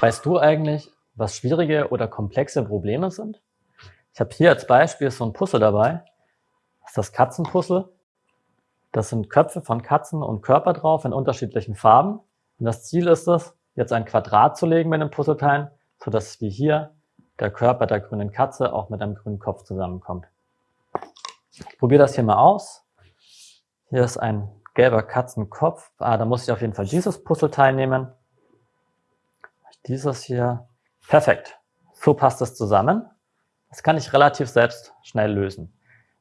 Weißt du eigentlich, was schwierige oder komplexe Probleme sind? Ich habe hier als Beispiel so ein Puzzle dabei. Das ist das Katzenpuzzle. Das sind Köpfe von Katzen und Körper drauf in unterschiedlichen Farben. Und das Ziel ist es, jetzt ein Quadrat zu legen mit den Puzzleteilen, sodass wie hier der Körper der grünen Katze auch mit einem grünen Kopf zusammenkommt. Ich probiere das hier mal aus. Hier ist ein gelber Katzenkopf. Ah, da muss ich auf jeden Fall dieses Puzzleteil nehmen. Dieses hier. Perfekt. So passt es zusammen. Das kann ich relativ selbst schnell lösen.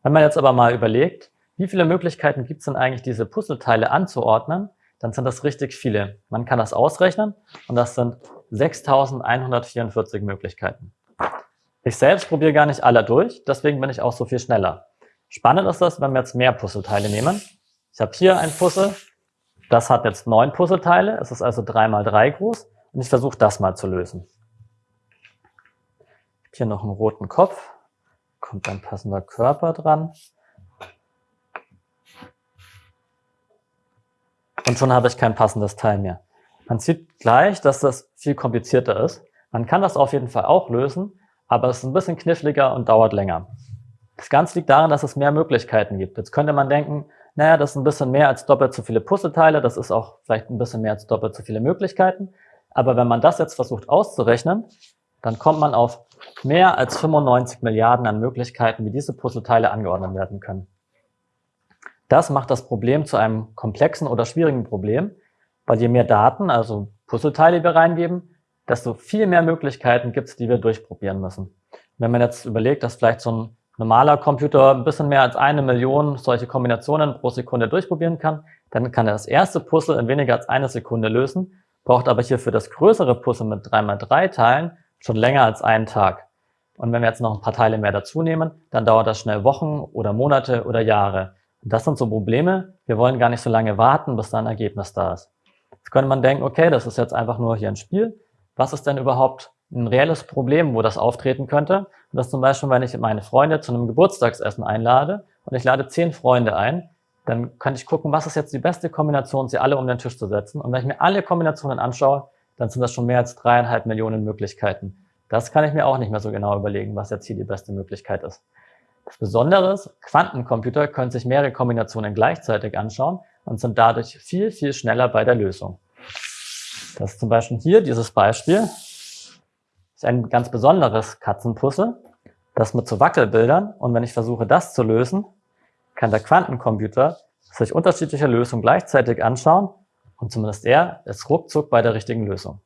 Wenn man jetzt aber mal überlegt, wie viele Möglichkeiten gibt es denn eigentlich, diese Puzzleteile anzuordnen, dann sind das richtig viele. Man kann das ausrechnen und das sind 6144 Möglichkeiten. Ich selbst probiere gar nicht alle durch, deswegen bin ich auch so viel schneller. Spannend ist das, wenn wir jetzt mehr Puzzleteile nehmen. Ich habe hier ein Puzzle, das hat jetzt neun Puzzleteile, es ist also drei mal drei groß und ich versuche das mal zu lösen. Hier noch einen roten Kopf, kommt ein passender Körper dran. Und schon habe ich kein passendes Teil mehr. Man sieht gleich, dass das viel komplizierter ist. Man kann das auf jeden Fall auch lösen, aber es ist ein bisschen kniffliger und dauert länger. Das Ganze liegt daran, dass es mehr Möglichkeiten gibt. Jetzt könnte man denken, naja, das ist ein bisschen mehr als doppelt so viele Puzzleteile, das ist auch vielleicht ein bisschen mehr als doppelt so viele Möglichkeiten. Aber wenn man das jetzt versucht auszurechnen, dann kommt man auf mehr als 95 Milliarden an Möglichkeiten, wie diese Puzzleteile angeordnet werden können. Das macht das Problem zu einem komplexen oder schwierigen Problem, weil je mehr Daten, also Puzzleteile wir reingeben, desto viel mehr Möglichkeiten gibt es, die wir durchprobieren müssen. Wenn man jetzt überlegt, dass vielleicht so ein normaler Computer ein bisschen mehr als eine Million solche Kombinationen pro Sekunde durchprobieren kann, dann kann er das erste Puzzle in weniger als eine Sekunde lösen, braucht aber hier für das größere Puzzle mit 3x3 Teilen schon länger als einen Tag. Und wenn wir jetzt noch ein paar Teile mehr dazu nehmen, dann dauert das schnell Wochen oder Monate oder Jahre. Und das sind so Probleme, wir wollen gar nicht so lange warten, bis da ein Ergebnis da ist. Jetzt könnte man denken, okay, das ist jetzt einfach nur hier ein Spiel. Was ist denn überhaupt ein reelles Problem, wo das auftreten könnte? Und das zum Beispiel, wenn ich meine Freunde zu einem Geburtstagsessen einlade und ich lade zehn Freunde ein, dann kann ich gucken, was ist jetzt die beste Kombination, sie alle um den Tisch zu setzen. Und wenn ich mir alle Kombinationen anschaue, dann sind das schon mehr als dreieinhalb Millionen Möglichkeiten. Das kann ich mir auch nicht mehr so genau überlegen, was jetzt hier die beste Möglichkeit ist. Das Besondere ist, Quantencomputer können sich mehrere Kombinationen gleichzeitig anschauen und sind dadurch viel, viel schneller bei der Lösung. Das ist zum Beispiel hier dieses Beispiel. Ist ein ganz besonderes Katzenpuzzle, das mit so Wackelbildern. Und wenn ich versuche, das zu lösen, kann der Quantencomputer sich unterschiedliche Lösungen gleichzeitig anschauen und zumindest er ist ruckzuck bei der richtigen Lösung.